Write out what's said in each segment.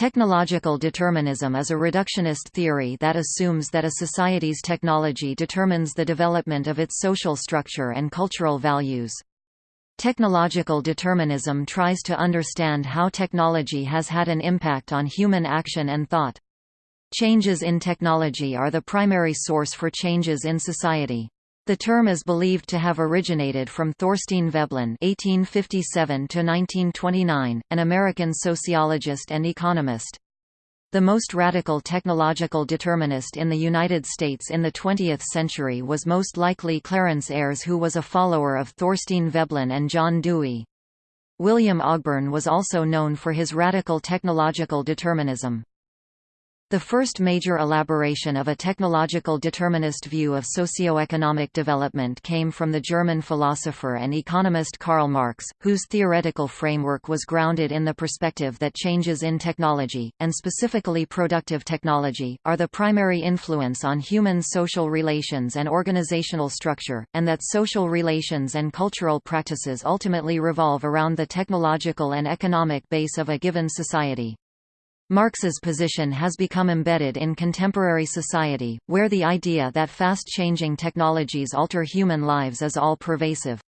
Technological determinism is a reductionist theory that assumes that a society's technology determines the development of its social structure and cultural values. Technological determinism tries to understand how technology has had an impact on human action and thought. Changes in technology are the primary source for changes in society. The term is believed to have originated from Thorstein Veblen (1857–1929), an American sociologist and economist. The most radical technological determinist in the United States in the 20th century was most likely Clarence Ayres who was a follower of Thorstein Veblen and John Dewey. William Ogburn was also known for his radical technological determinism. The first major elaboration of a technological determinist view of socio-economic development came from the German philosopher and economist Karl Marx, whose theoretical framework was grounded in the perspective that changes in technology, and specifically productive technology, are the primary influence on human social relations and organizational structure, and that social relations and cultural practices ultimately revolve around the technological and economic base of a given society. Marx's position has become embedded in contemporary society, where the idea that fast-changing technologies alter human lives is all-pervasive.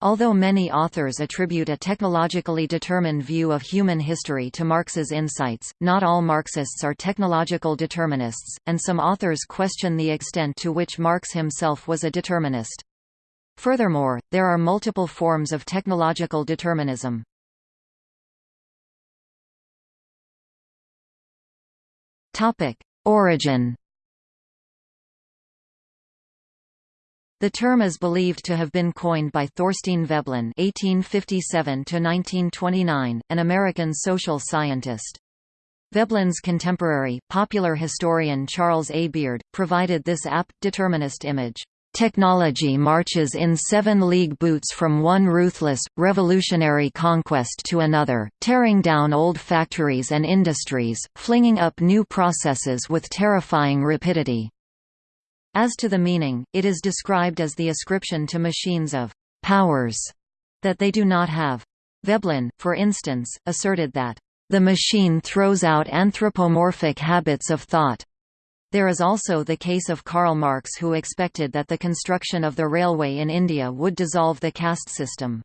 Although many authors attribute a technologically determined view of human history to Marx's insights, not all Marxists are technological determinists, and some authors question the extent to which Marx himself was a determinist. Furthermore, there are multiple forms of technological determinism. Origin. The term is believed to have been coined by Thorstein Veblen (1857–1929), an American social scientist. Veblen's contemporary, popular historian Charles A. Beard, provided this apt, determinist image. Technology marches in seven-league boots from one ruthless, revolutionary conquest to another, tearing down old factories and industries, flinging up new processes with terrifying rapidity. As to the meaning, it is described as the ascription to machines of «powers» that they do not have. Veblen, for instance, asserted that «the machine throws out anthropomorphic habits of thought» There is also the case of Karl Marx who expected that the construction of the railway in India would dissolve the caste system.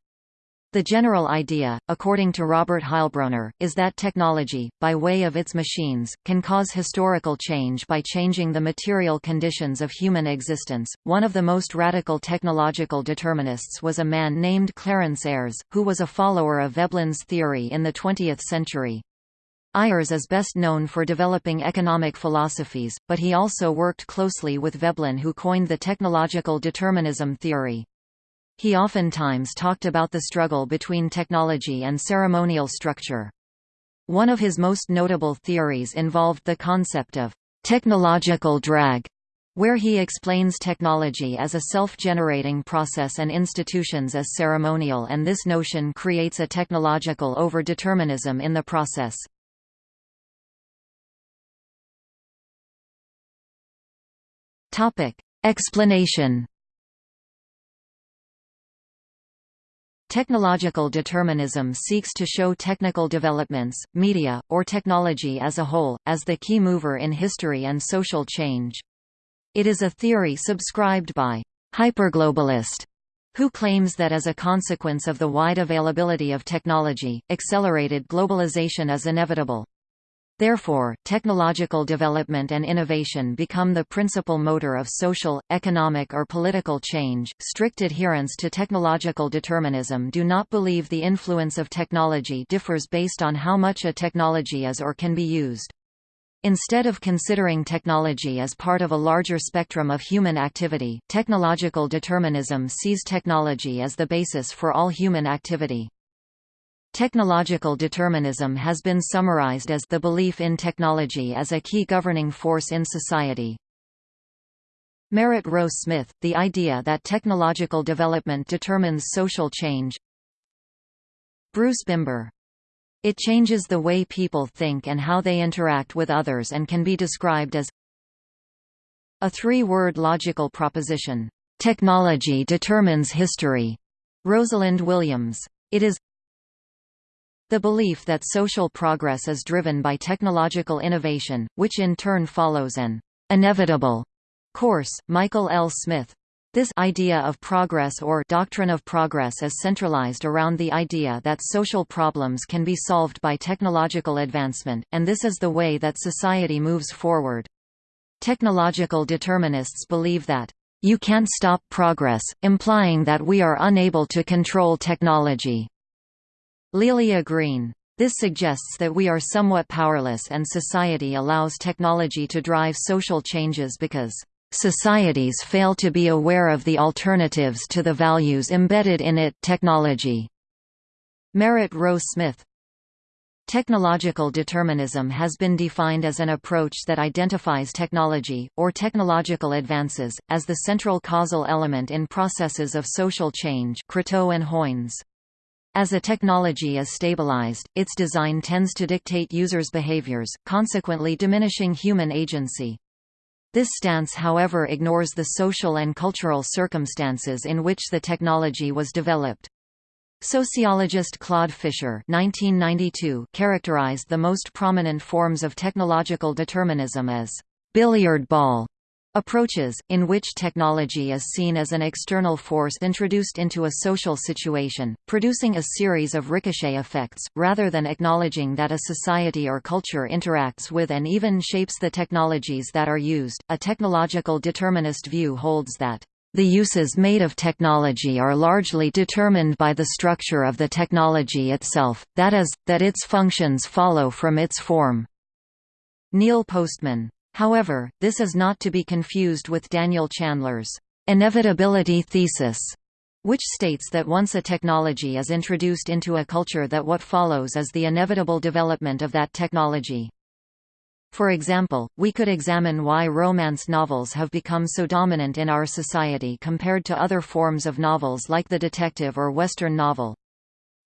The general idea, according to Robert Heilbroner, is that technology, by way of its machines, can cause historical change by changing the material conditions of human existence. One of the most radical technological determinists was a man named Clarence Ayres, who was a follower of Veblen's theory in the 20th century. Ayres is best known for developing economic philosophies, but he also worked closely with Veblen who coined the technological determinism theory. He oftentimes talked about the struggle between technology and ceremonial structure. One of his most notable theories involved the concept of technological drag, where he explains technology as a self-generating process and institutions as ceremonial and this notion creates a technological over-determinism in the process. Topic. Explanation Technological determinism seeks to show technical developments, media, or technology as a whole, as the key mover in history and social change. It is a theory subscribed by hyperglobalist who claims that as a consequence of the wide availability of technology, accelerated globalization is inevitable. Therefore, technological development and innovation become the principal motor of social, economic or political change. Strict adherents to technological determinism do not believe the influence of technology differs based on how much a technology is or can be used. Instead of considering technology as part of a larger spectrum of human activity, technological determinism sees technology as the basis for all human activity. Technological determinism has been summarized as the belief in technology as a key governing force in society. Merritt Roe Smith, the idea that technological development determines social change Bruce Bimber. It changes the way people think and how they interact with others and can be described as a three-word logical proposition. Technology determines history. Rosalind Williams. It is The belief that social progress is driven by technological innovation, which in turn follows an inevitable course. Michael L. Smith. This idea of progress or doctrine of progress is centralized around the idea that social problems can be solved by technological advancement, and this is the way that society moves forward. Technological determinists believe that you can't stop progress, implying that we are unable to control technology. Lelia Green. This suggests that we are somewhat powerless and society allows technology to drive social changes because Societies fail to be aware of the alternatives to the values embedded in it technology. Merritt Roe Smith Technological determinism has been defined as an approach that identifies technology, or technological advances, as the central causal element in processes of social change Croteau and Hoynes. As a technology is stabilized, its design tends to dictate users' behaviors, consequently diminishing human agency. This stance however ignores the social and cultural circumstances in which the technology was developed. Sociologist Claude Fischer 1992 characterized the most prominent forms of technological determinism as billiard ball Approaches, in which technology is seen as an external force introduced into a social situation, producing a series of ricochet effects, rather than acknowledging that a society or culture interacts with and even shapes the technologies that are used. A technological determinist view holds that the uses made of technology are largely determined by the structure of the technology itself, that is, that its functions follow from its form. Neil Postman However, this is not to be confused with Daniel Chandler's inevitability thesis, which states that once a technology is introduced into a culture that what follows is the inevitable development of that technology. For example, we could examine why romance novels have become so dominant in our society compared to other forms of novels like the detective or Western novel.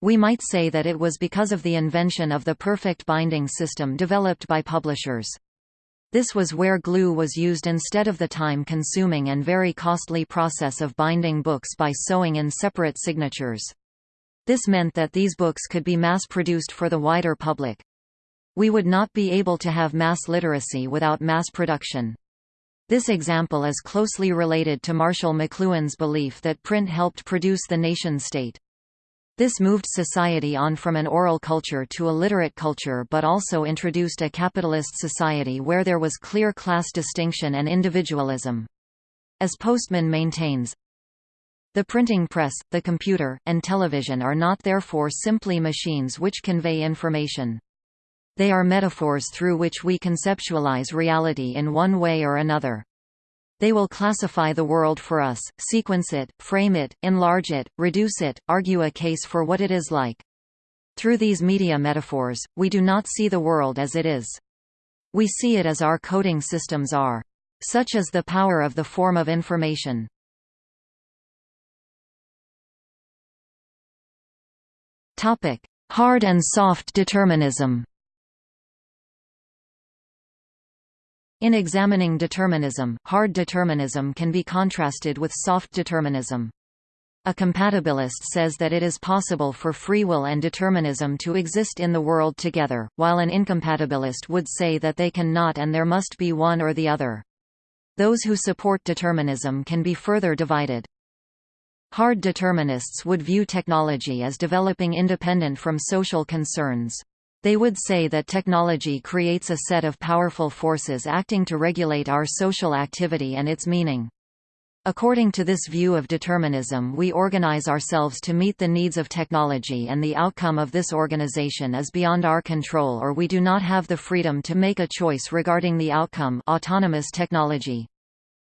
We might say that it was because of the invention of the perfect binding system developed by publishers. This was where glue was used instead of the time-consuming and very costly process of binding books by sewing in separate signatures. This meant that these books could be mass-produced for the wider public. We would not be able to have mass literacy without mass production. This example is closely related to Marshall McLuhan's belief that print helped produce the nation-state. This moved society on from an oral culture to a literate culture but also introduced a capitalist society where there was clear class distinction and individualism. As Postman maintains, the printing press, the computer, and television are not therefore simply machines which convey information. They are metaphors through which we conceptualize reality in one way or another. They will classify the world for us, sequence it, frame it, enlarge it, reduce it, argue a case for what it is like. Through these media metaphors, we do not see the world as it is. We see it as our coding systems are. Such is the power of the form of information. Hard and soft determinism In examining determinism, hard determinism can be contrasted with soft determinism. A compatibilist says that it is possible for free will and determinism to exist in the world together, while an incompatibilist would say that they can not and there must be one or the other. Those who support determinism can be further divided. Hard determinists would view technology as developing independent from social concerns. They would say that technology creates a set of powerful forces acting to regulate our social activity and its meaning. According to this view of determinism we organize ourselves to meet the needs of technology and the outcome of this organization is beyond our control or we do not have the freedom to make a choice regarding the outcome autonomous technology.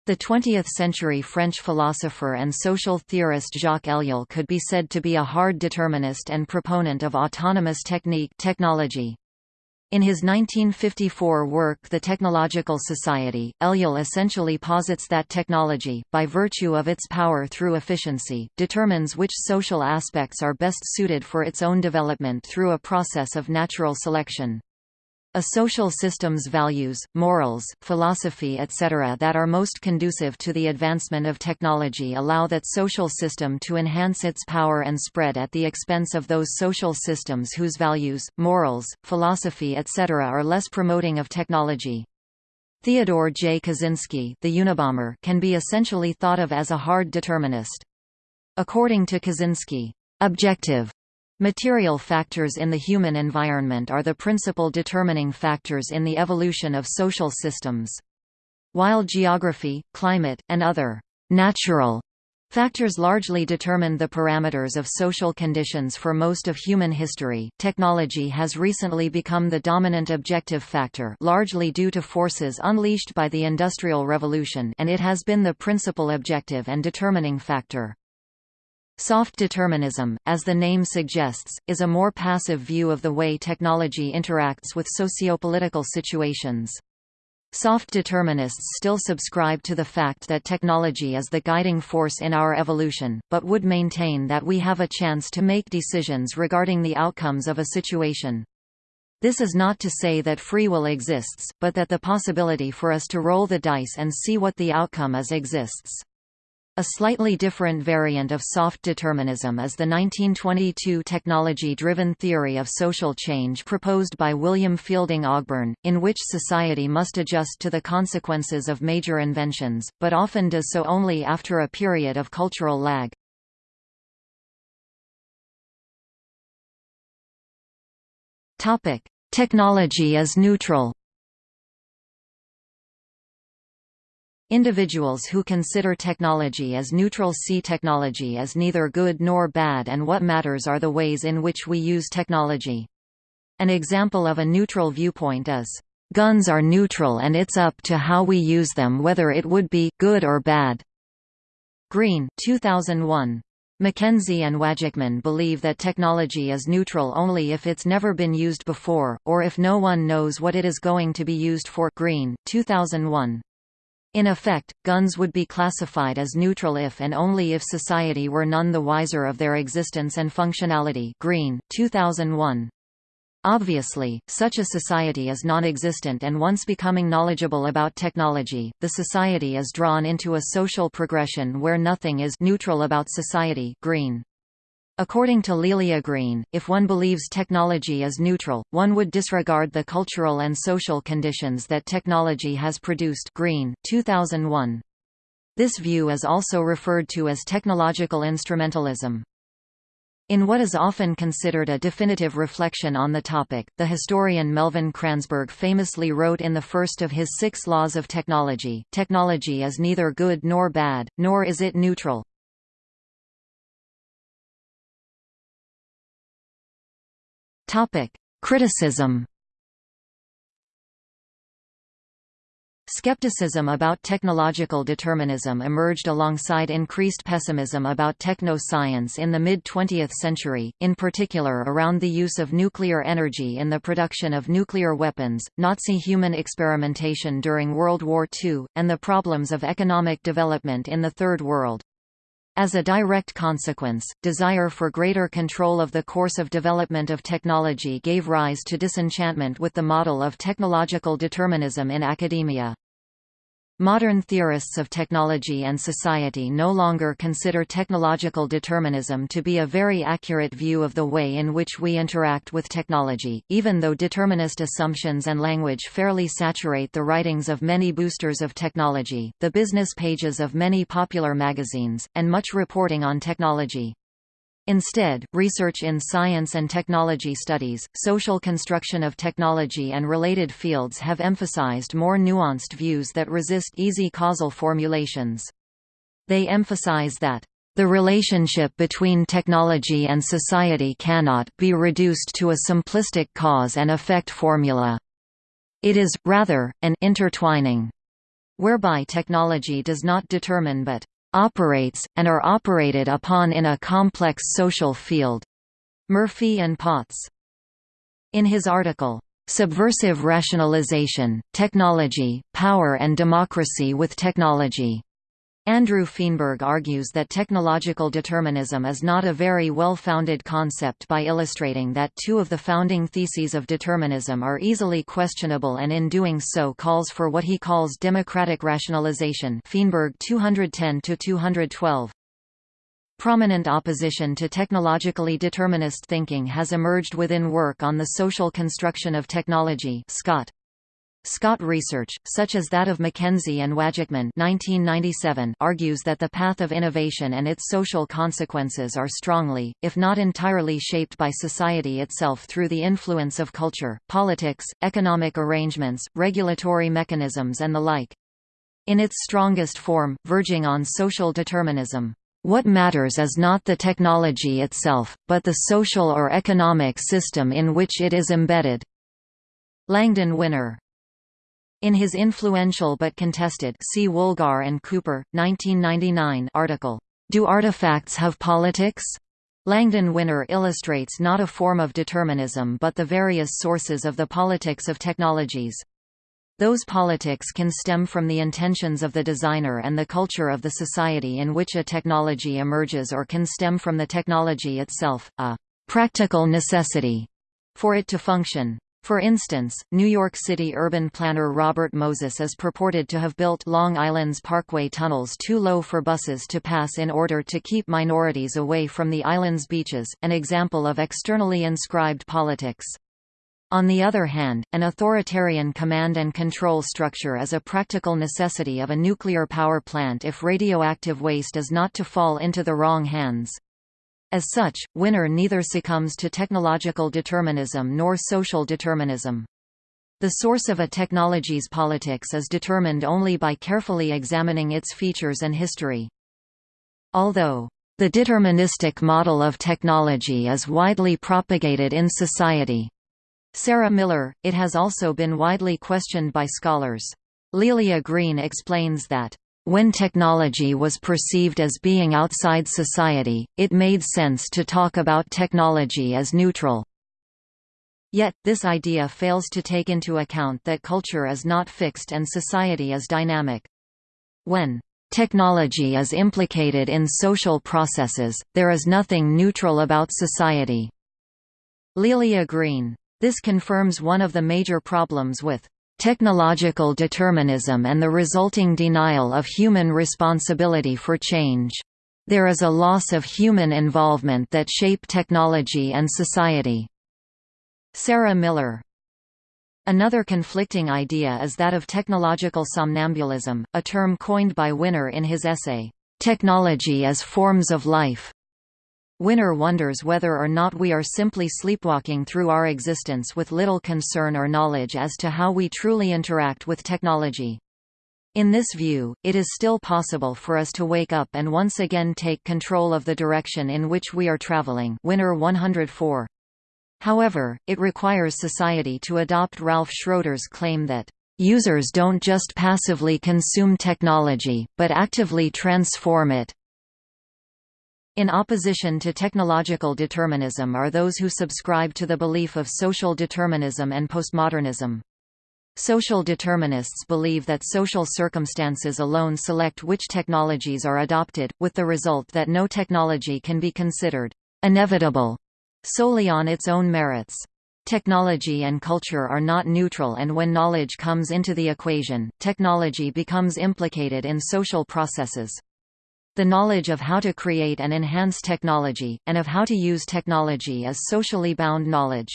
The 20th-century French philosopher and social theorist Jacques Ellul could be said to be a hard determinist and proponent of autonomous technique technology. In his 1954 work The Technological Society, Ellul essentially posits that technology, by virtue of its power through efficiency, determines which social aspects are best suited for its own development through a process of natural selection. A social system's values, morals, philosophy etc. that are most conducive to the advancement of technology allow that social system to enhance its power and spread at the expense of those social systems whose values, morals, philosophy etc. are less promoting of technology. Theodore J. Kaczynski the Unabomber can be essentially thought of as a hard determinist. According to Kaczynski, objective Material factors in the human environment are the principal determining factors in the evolution of social systems. While geography, climate, and other natural factors largely determine the parameters of social conditions for most of human history, technology has recently become the dominant objective factor largely due to forces unleashed by the Industrial Revolution and it has been the principal objective and determining factor. Soft determinism, as the name suggests, is a more passive view of the way technology interacts with sociopolitical situations. Soft determinists still subscribe to the fact that technology is the guiding force in our evolution, but would maintain that we have a chance to make decisions regarding the outcomes of a situation. This is not to say that free will exists, but that the possibility for us to roll the dice and see what the outcome is exists. A slightly different variant of soft determinism is the 1922 technology-driven theory of social change proposed by William Fielding Ogburn, in which society must adjust to the consequences of major inventions, but often does so only after a period of cultural lag. Technology is neutral Individuals who consider technology as neutral see technology as neither good nor bad and what matters are the ways in which we use technology. An example of a neutral viewpoint is, "...guns are neutral and it's up to how we use them whether it would be good or bad." Green 2001. Mackenzie and Wajcman believe that technology is neutral only if it's never been used before, or if no one knows what it is going to be used for Green 2001. In effect, guns would be classified as neutral if and only if society were none the wiser of their existence and functionality Green, 2001. Obviously, such a society is non-existent and once becoming knowledgeable about technology, the society is drawn into a social progression where nothing is neutral about society Green. According to Lelia Green, if one believes technology is neutral, one would disregard the cultural and social conditions that technology has produced Green, 2001. This view is also referred to as technological instrumentalism. In what is often considered a definitive reflection on the topic, the historian Melvin Kranzberg famously wrote in the first of his six laws of technology, technology is neither good nor bad, nor is it neutral. Criticism. Skepticism about technological determinism emerged alongside increased pessimism about techno-science in the mid-20th century, in particular around the use of nuclear energy in the production of nuclear weapons, Nazi human experimentation during World War II, and the problems of economic development in the Third World. As a direct consequence, desire for greater control of the course of development of technology gave rise to disenchantment with the model of technological determinism in academia. Modern theorists of technology and society no longer consider technological determinism to be a very accurate view of the way in which we interact with technology, even though determinist assumptions and language fairly saturate the writings of many boosters of technology, the business pages of many popular magazines, and much reporting on technology. Instead, research in science and technology studies, social construction of technology and related fields have emphasized more nuanced views that resist easy causal formulations. They emphasize that the relationship between technology and society cannot be reduced to a simplistic cause and effect formula. It is, rather, an intertwining whereby technology does not determine but operates, and are operated upon in a complex social field. Murphy and Potts. In his article, Subversive Rationalization, Technology, Power and Democracy with Technology, Andrew Feenberg argues that technological determinism is not a very well-founded concept by illustrating that two of the founding theses of determinism are easily questionable and in doing so calls for what he calls democratic rationalization Feenberg 210-212. Prominent opposition to technologically determinist thinking has emerged within work on the social construction of technology Scott. Scott research, such as that of McKenzie and 1997, argues that the path of innovation and its social consequences are strongly, if not entirely shaped by society itself through the influence of culture, politics, economic arrangements, regulatory mechanisms and the like. In its strongest form, verging on social determinism. What matters is not the technology itself, but the social or economic system in which it is embedded. Langdon Winner in his influential but contested see Woolgar and Cooper, 1999 article, Do Artifacts Have Politics? Langdon Winner illustrates not a form of determinism but the various sources of the politics of technologies. Those politics can stem from the intentions of the designer and the culture of the society in which a technology emerges or can stem from the technology itself, a practical necessity for it to function. For instance, New York City urban planner Robert Moses is purported to have built Long Island's Parkway tunnels too low for buses to pass in order to keep minorities away from the island's beaches, an example of externally inscribed politics. On the other hand, an authoritarian command and control structure is a practical necessity of a nuclear power plant if radioactive waste is not to fall into the wrong hands. As such, Winner neither succumbs to technological determinism nor social determinism. The source of a technology's politics is determined only by carefully examining its features and history. Although the deterministic model of technology is widely propagated in society. Sarah Miller, it has also been widely questioned by scholars. Lelia Green explains that when technology was perceived as being outside society, it made sense to talk about technology as neutral. Yet, this idea fails to take into account that culture is not fixed and society is dynamic. When technology is implicated in social processes, there is nothing neutral about society. Lelia Green. This confirms one of the major problems with technological determinism and the resulting denial of human responsibility for change. There is a loss of human involvement that shape technology and society. Sarah Miller Another conflicting idea is that of technological somnambulism, a term coined by Winner in his essay, Technology as Forms of Life. Winner wonders whether or not we are simply sleepwalking through our existence with little concern or knowledge as to how we truly interact with technology. In this view, it is still possible for us to wake up and once again take control of the direction in which we are traveling Winner 104. However, it requires society to adopt Ralph Schroeder's claim that, "...users don't just passively consume technology, but actively transform it." In opposition to technological determinism are those who subscribe to the belief of social determinism and postmodernism. Social determinists believe that social circumstances alone select which technologies are adopted, with the result that no technology can be considered inevitable solely on its own merits. Technology and culture are not neutral and when knowledge comes into the equation, technology becomes implicated in social processes. The knowledge of how to create and enhance technology, and of how to use technology is socially bound knowledge.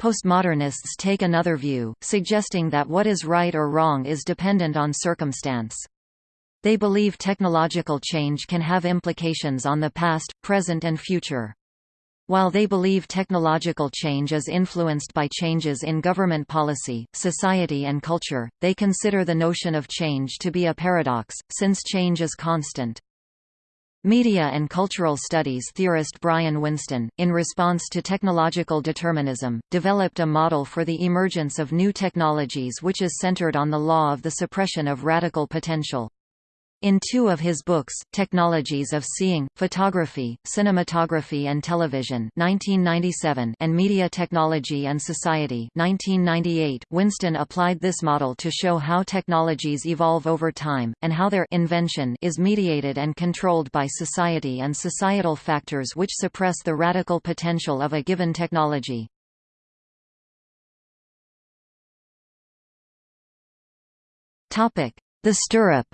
Postmodernists take another view, suggesting that what is right or wrong is dependent on circumstance. They believe technological change can have implications on the past, present and future. While they believe technological change is influenced by changes in government policy, society and culture, they consider the notion of change to be a paradox, since change is constant. Media and cultural studies theorist Brian Winston, in response to technological determinism, developed a model for the emergence of new technologies which is centered on the law of the suppression of radical potential. In two of his books, Technologies of Seeing, Photography, Cinematography and Television 1997 and Media Technology and Society 1998, Winston applied this model to show how technologies evolve over time, and how their invention is mediated and controlled by society and societal factors which suppress the radical potential of a given technology. The stirrup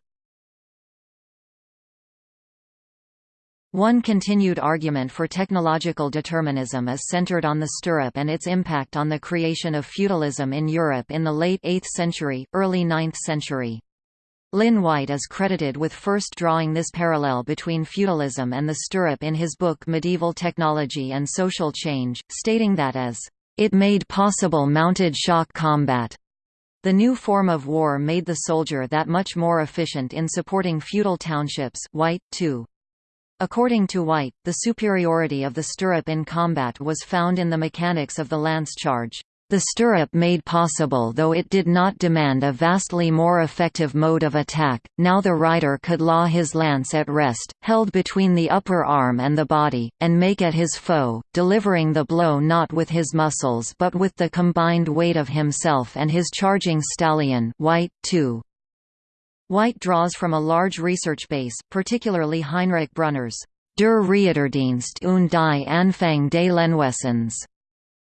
One continued argument for technological determinism is centered on the stirrup and its impact on the creation of feudalism in Europe in the late 8th century, early 9th century. Lynn White is credited with first drawing this parallel between feudalism and the stirrup in his book Medieval Technology and Social Change, stating that as, "...it made possible mounted shock combat." The new form of war made the soldier that much more efficient in supporting feudal townships White, too. According to White, the superiority of the stirrup in combat was found in the mechanics of the lance charge. The stirrup made possible though it did not demand a vastly more effective mode of attack, now the rider could law his lance at rest, held between the upper arm and the body, and make at his foe, delivering the blow not with his muscles but with the combined weight of himself and his charging stallion White, too. White draws from a large research base, particularly Heinrich Brunner's Der Reiterdienst und die Anfang des Lehnwesens,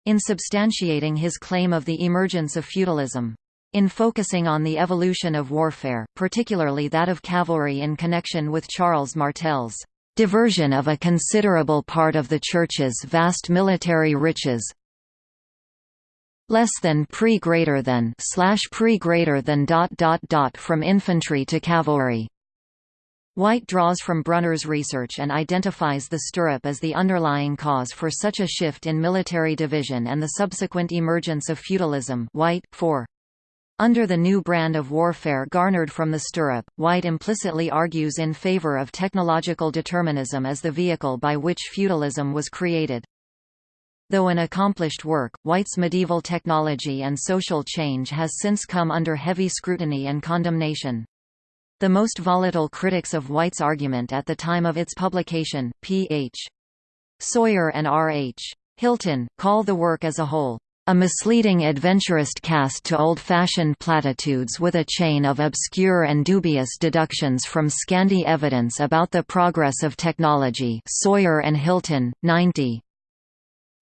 in substantiating his claim of the emergence of feudalism. In focusing on the evolution of warfare, particularly that of cavalry in connection with Charles Martel's diversion of a considerable part of the Church's vast military riches, less than pre greater than slash pre greater than dot dot dot from infantry to cavalry. White draws from Brunner's research and identifies the stirrup as the underlying cause for such a shift in military division and the subsequent emergence of feudalism White, 4. Under the new brand of warfare garnered from the stirrup, White implicitly argues in favor of technological determinism as the vehicle by which feudalism was created. Though an accomplished work, White's medieval technology and social change has since come under heavy scrutiny and condemnation. The most volatile critics of White's argument at the time of its publication, P.H. Sawyer and R.H. Hilton, call the work as a whole, a misleading adventurist cast to old-fashioned platitudes with a chain of obscure and dubious deductions from scanty evidence about the progress of technology Sawyer and Hilton, 90.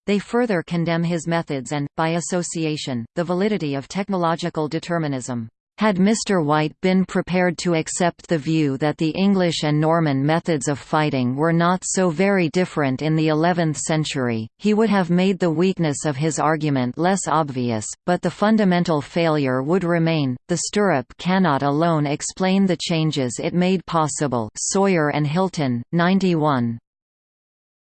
They further condemn his methods and, by association, the validity of technological determinism. Had Mr. White been prepared to accept the view that the English and Norman methods of fighting were not so very different in the 11th century, he would have made the weakness of his argument less obvious, but the fundamental failure would remain. The stirrup cannot alone explain the changes it made possible. Sawyer and Hilton, 91.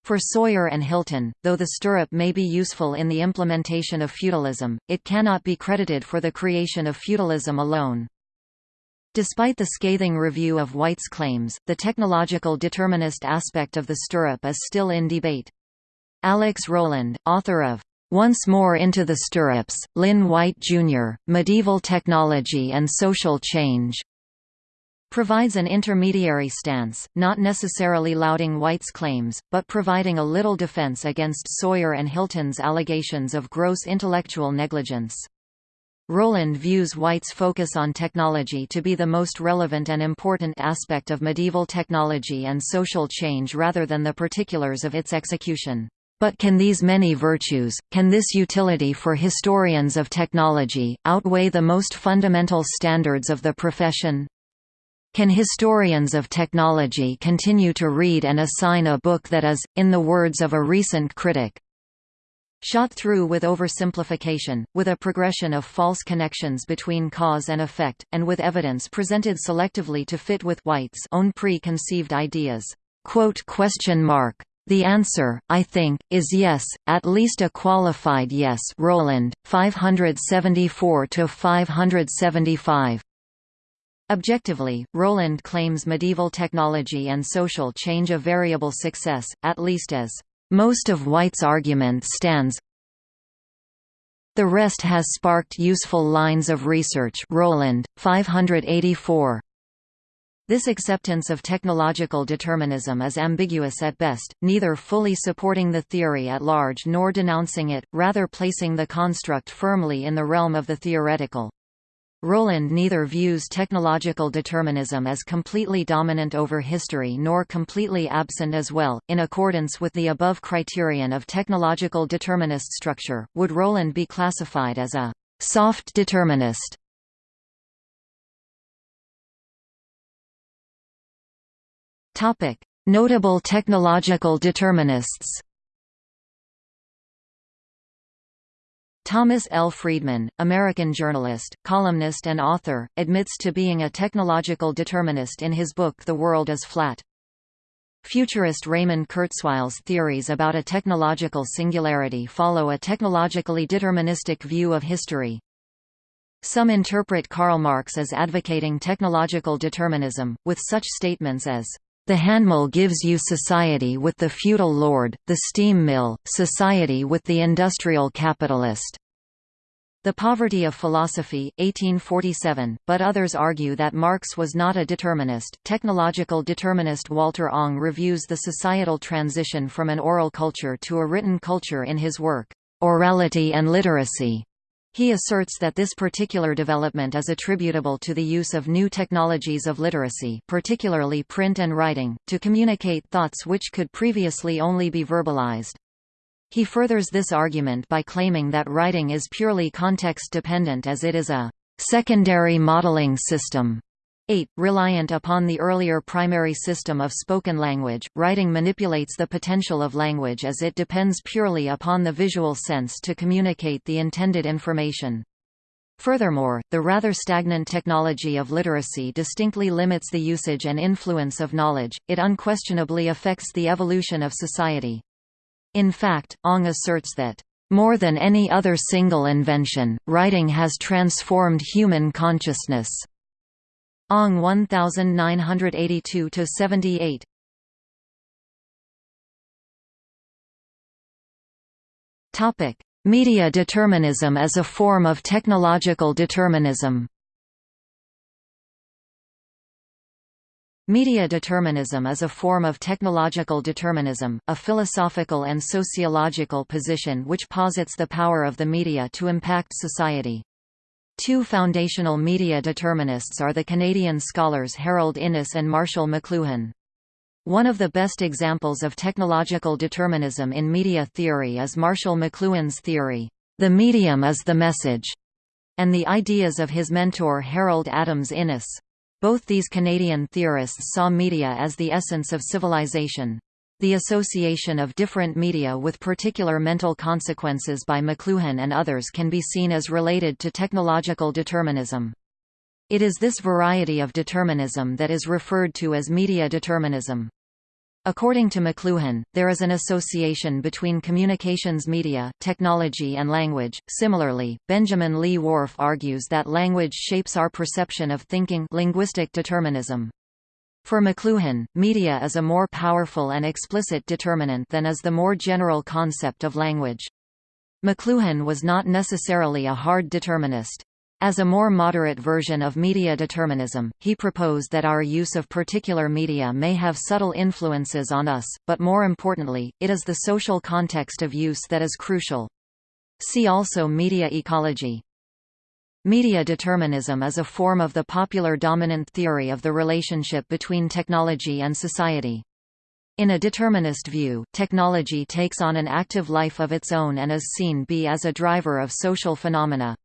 For Sawyer and Hilton, though the stirrup may be useful in the implementation of feudalism, it cannot be credited for the creation of feudalism alone. Despite the scathing review of White's claims, the technological determinist aspect of the stirrup is still in debate. Alex Roland, author of Once More into the Stirrups, Lynn White, Jr., Medieval Technology and Social Change, provides an intermediary stance, not necessarily lauding White's claims, but providing a little defense against Sawyer and Hilton's allegations of gross intellectual negligence. Roland views White's focus on technology to be the most relevant and important aspect of medieval technology and social change rather than the particulars of its execution. But can these many virtues, can this utility for historians of technology, outweigh the most fundamental standards of the profession? Can historians of technology continue to read and assign a book that is, in the words of a recent critic, shot through with oversimplification, with a progression of false connections between cause and effect, and with evidence presented selectively to fit with White's own preconceived ideas? The answer, I think, is yes, at least a qualified yes Roland, 574–575. Objectively, Roland claims medieval technology and social change a variable success, at least as most of White's argument stands. The rest has sparked useful lines of research Roland, 584. This acceptance of technological determinism is ambiguous at best, neither fully supporting the theory at large nor denouncing it, rather placing the construct firmly in the realm of the theoretical. Roland neither views technological determinism as completely dominant over history nor completely absent as well. In accordance with the above criterion of technological determinist structure, would Roland be classified as a soft determinist? Topic: Notable technological determinists. Thomas L. Friedman, American journalist, columnist and author, admits to being a technological determinist in his book The World is Flat. Futurist Raymond Kurzweil's theories about a technological singularity follow a technologically deterministic view of history. Some interpret Karl Marx as advocating technological determinism, with such statements as the handmill gives you society with the feudal lord, the steam mill, society with the industrial capitalist. The Poverty of Philosophy, 1847, but others argue that Marx was not a determinist. Technological determinist Walter Ong reviews the societal transition from an oral culture to a written culture in his work, Orality and Literacy. He asserts that this particular development is attributable to the use of new technologies of literacy particularly print and writing, to communicate thoughts which could previously only be verbalized. He furthers this argument by claiming that writing is purely context-dependent as it is a secondary modeling system 8. Reliant upon the earlier primary system of spoken language, writing manipulates the potential of language as it depends purely upon the visual sense to communicate the intended information. Furthermore, the rather stagnant technology of literacy distinctly limits the usage and influence of knowledge, it unquestionably affects the evolution of society. In fact, Ong asserts that, "...more than any other single invention, writing has transformed human consciousness." Ong 1982 to 78. Topic: Media determinism as a form of technological determinism. Media determinism is a form of technological determinism, a philosophical and sociological position which posits the power of the media to impact society. Two foundational media determinists are the Canadian scholars Harold Innis and Marshall McLuhan. One of the best examples of technological determinism in media theory is Marshall McLuhan's theory, "...the medium is the message", and the ideas of his mentor Harold Adams Innis. Both these Canadian theorists saw media as the essence of civilization. The association of different media with particular mental consequences by McLuhan and others can be seen as related to technological determinism. It is this variety of determinism that is referred to as media determinism. According to McLuhan, there is an association between communications media, technology and language. Similarly, Benjamin Lee Whorf argues that language shapes our perception of thinking linguistic determinism. For McLuhan, media is a more powerful and explicit determinant than is the more general concept of language. McLuhan was not necessarily a hard determinist. As a more moderate version of media determinism, he proposed that our use of particular media may have subtle influences on us, but more importantly, it is the social context of use that is crucial. See also media ecology. Media determinism is a form of the popular dominant theory of the relationship between technology and society. In a determinist view, technology takes on an active life of its own and is seen be as a driver of social phenomena.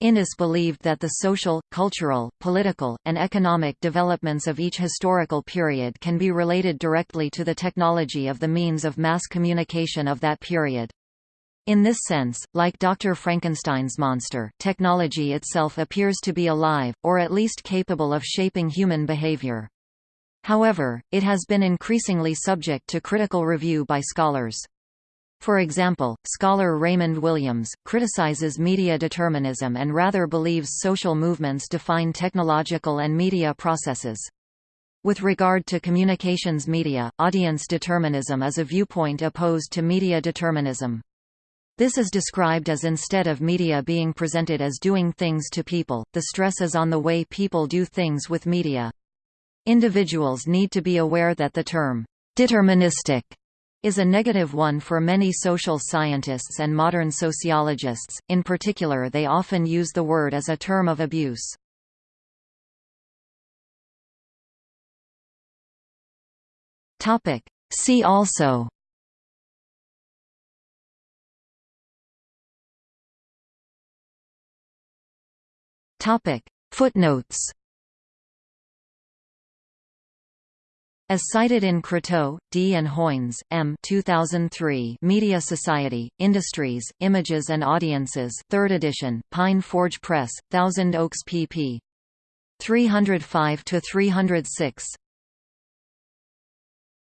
Innis believed that the social, cultural, political, and economic developments of each historical period can be related directly to the technology of the means of mass communication of that period. In this sense, like Dr. Frankenstein's monster, technology itself appears to be alive, or at least capable of shaping human behavior. However, it has been increasingly subject to critical review by scholars. For example, scholar Raymond Williams, criticizes media determinism and rather believes social movements define technological and media processes. With regard to communications media, audience determinism is a viewpoint opposed to media determinism. This is described as instead of media being presented as doing things to people, the stress is on the way people do things with media. Individuals need to be aware that the term, "'deterministic' is a negative one for many social scientists and modern sociologists, in particular they often use the word as a term of abuse. See also Footnotes As cited in Croteau, D. and Hoynes, M. 2003 Media Society, Industries, Images and Audiences 3rd edition, Pine Forge Press, Thousand Oaks pp. 305–306.